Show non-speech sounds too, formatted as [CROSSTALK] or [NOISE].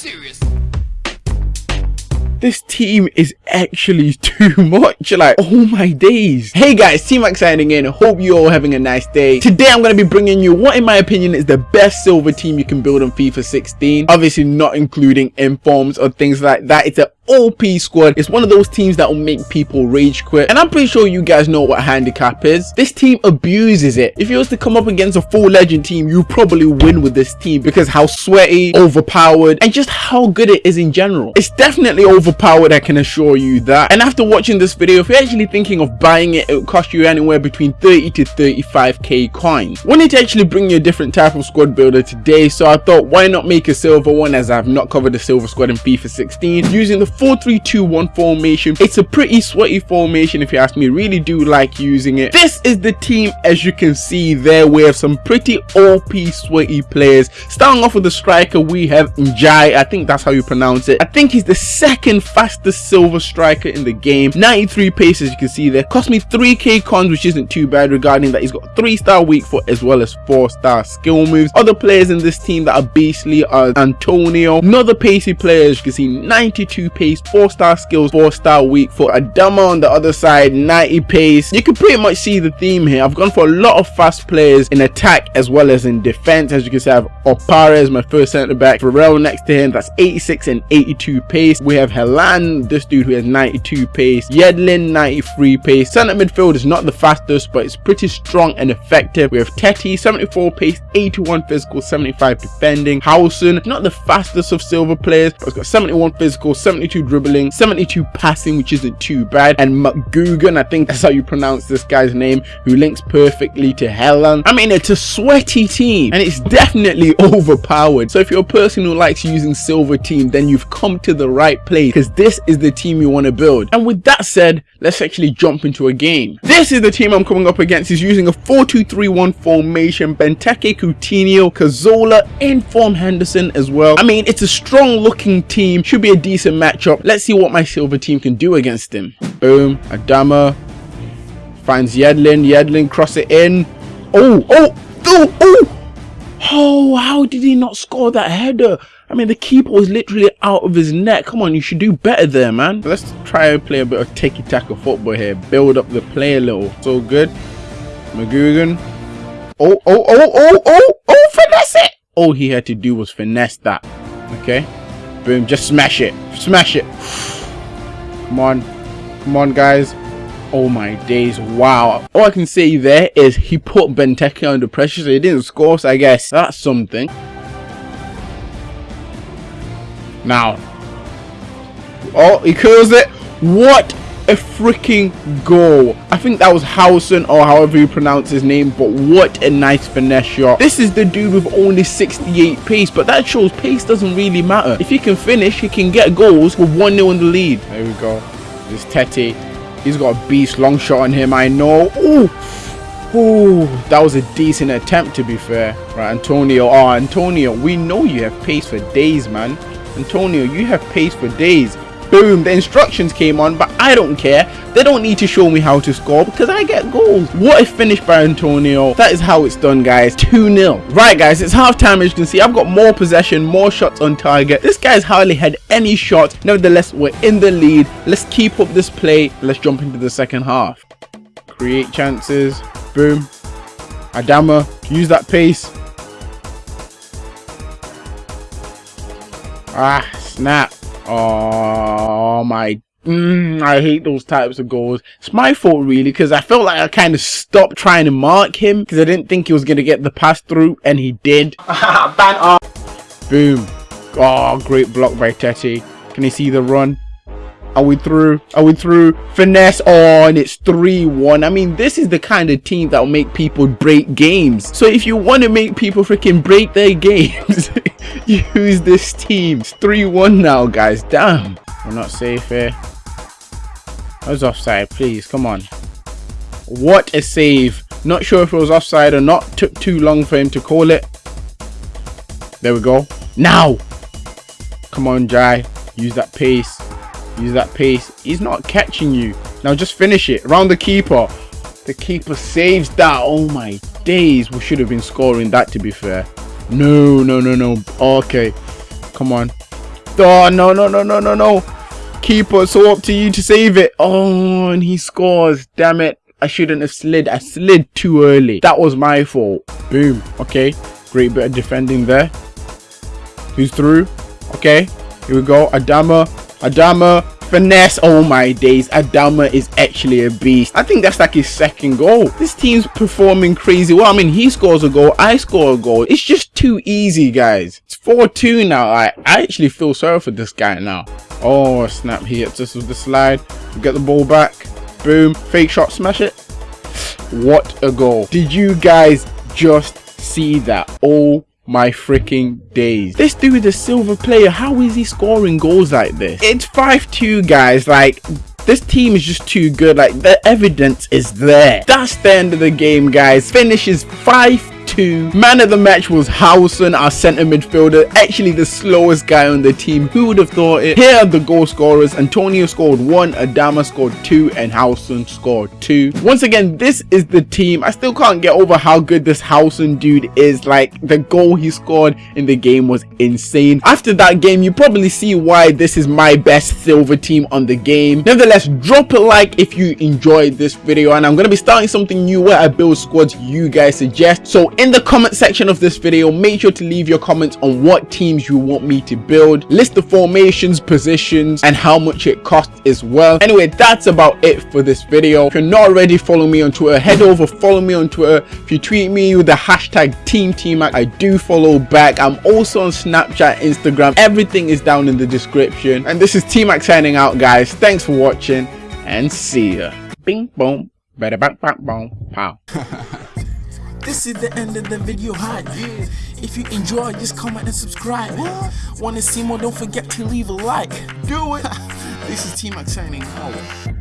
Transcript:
Serious. This team is actually [LAUGHS] too much. Like, oh my days. Hey guys, T-Mac signing in. Hope you're all having a nice day. Today, I'm going to be bringing you what, in my opinion, is the best silver team you can build on FIFA 16. Obviously, not including informs or things like that. It's an OP squad. It's one of those teams that will make people rage quit. And I'm pretty sure you guys know what handicap is. This team abuses it. If you was to come up against a full legend team, you probably win with this team because how sweaty, overpowered, and just how good it is in general. It's definitely overpowered, I can assure you that. And after watching this video, if you're actually thinking of buying it, it will cost you anywhere between 30 to 35k coins. Wanted to actually bring you a different type of squad builder today, so I thought why not make a silver one as I've not covered the silver squad in FIFA 16 using the 4-3-2-1 formation. It's a pretty sweaty formation if you ask me. Really do like using it. This is the team as you can see there. We have some pretty OP sweaty players. Starting off with the striker, we have Njai. I think that's how you pronounce it. I think he's the second fastest silver striker in the game. 93 pace as you can see there. Cost me 3k cons which isn't too bad regarding that he's got 3 star weak foot as well as 4 star skill moves. Other players in this team that are beastly are Antonio. Another pacey player as you can see 92 pace 4 star skills, 4 star weak foot. Adama on the other side, 90 pace. You can pretty much see the theme here. I've gone for a lot of fast players in attack as well as in defense. As you can see, I have Opara my first centre back. Farrell next to him, that's 86 and 82 pace. We have Helan, this dude who has 92 pace. Yedlin, 93 pace. Centre midfield is not the fastest, but it's pretty strong and effective. We have Tettey, 74 pace, 81 physical, 75 defending. Howson, not the fastest of silver players, but it's got 71 physical, 72 dribbling, 72 passing, which isn't too bad. And McGugan, I think that's how you pronounce this guy's name, who links perfectly to Helan. I mean, it's a sweaty team and it's definitely [LAUGHS] overpowered. So if you're a person who likes using silver team, then you've come to the right place because this is the team you want to build. And with that said, let's actually jump into a game. This is the team I'm coming up against. He's using a 4-2-3-1 formation. Benteke, Coutinho, Cazorla, Inform Henderson as well. I mean, it's a strong looking team. Should be a decent matchup Let's see what my silver team can do against him. Boom. Adama finds Yedlin. Yedlin cross it in. Oh, oh, oh, oh. Oh, how did he not score that header? I mean, the keeper was literally out of his net. Come on, you should do better there, man. Let's try and play a bit of tiki-taka football here. Build up the play a little. So good. McGugan. Oh, oh, oh, oh, oh, oh, oh, finesse it. All he had to do was finesse that. Okay. Boom, just smash it. Smash it. [SIGHS] Come on. Come on, guys. Oh my days, wow. All I can say there is he put Benteke under pressure, so he didn't score, so I guess that's something. Now. Oh, he curls it. What a freaking goal. I think that was Howson or however you pronounce his name, but what a nice finesse shot. This is the dude with only 68 pace, but that shows pace doesn't really matter. If he can finish, he can get goals with 1-0 in the lead. There we go. This Tettey. He's got a beast long shot on him, I know. Ooh. Ooh, that was a decent attempt to be fair. Right, Antonio. Oh, Antonio, we know you have pace for days, man. Antonio, you have pace for days boom the instructions came on but i don't care. They don't need to show me how to score because i get goals. What a finish by antonio? That is how it's done guys. 2-0 right guys it's half time as you can see. I've got more possession more shots on target. This guy's hardly had any shots. Nevertheless we're in the lead. Let's keep up this play. Let's jump into the second half. Create chances. Boom. Adama use that pace. Ah snap Oh my Mm, I hate those types of goals. It's my fault really because I felt like I kind of stopped trying to mark him because I didn't think he was going to get the pass through and he did. [LAUGHS] Ban off. Boom. Oh, great block by Tettey. Can you see the run? Are we through? Are we through? Finesse on. Oh, and it's 3-1. I mean, this is the kind of team that will make people break games. So if you want to make people freaking break their [LAUGHS] games, use this team. It's 3-1 now, guys. Damn. We're not safe here. I was offside, please. Come on. What a save. Not sure if it was offside or not. Took too long for him to call it. There we go. Now. Come on, Jai. Use that pace. Use that pace. He's not catching you. Now just finish it. Around the keeper. The keeper saves that. Oh my days. We should have been scoring that to be fair. No, no, no, no. Okay. Come on. Oh, no, no, no, no, no, no. Keeper, so up to you to save it. Oh, and he scores. Damn it. I shouldn't have slid. I slid too early. That was my fault. Boom. Okay. Great bit of defending there. Who's through? Okay. Here we go. Adama. Adama. Finesse. Oh my days. Adama is actually a beast. I think that's like his second goal. This team's performing crazy well. I mean, he scores a goal. I score a goal. It's just too easy, guys. It's 4-2 now. I, I actually feel sorry for this guy now. Oh, snap. He hits us with the slide. We get the ball back. Boom. Fake shot. Smash it. What a goal. Did you guys just see that? Oh my freaking days. This dude is a silver player. How is he scoring goals like this? It's 5-2 guys. Like this team is just too good like the evidence is there that's the end of the game guys finishes 5 2. Man of the match was Howson, our centre midfielder, actually the slowest guy on the team. Who would have thought it? Here are the goal scorers. Antonio scored 1, Adama scored 2, and Howson scored 2. Once again, this is the team. I still can't get over how good this Howson dude is. Like, the goal he scored in the game was insane. After that game, you probably see why this is my best silver team on the game. Nevertheless, drop a like if you enjoyed this video, and I'm going to be starting something new where I build squads you guys suggest. So in the comment section of this video make sure to leave your comments on what teams you want me to build list the formations positions and how much it costs as well anyway that's about it for this video. If you're not already following me on twitter. Head over follow me on twitter. If you tweet me with the hashtag team team i do follow back. I'm also on snapchat instagram. Everything is down in the description. And this is t-mac signing out guys. Thanks for watching and see ya. Bing boom bada bang bang boom pow [LAUGHS] This is the end of the video hype. Yeah. If you enjoy, just comment and subscribe. What? To see more? Don't forget to leave a like. Do it. [LAUGHS] this is T-Mac signing out.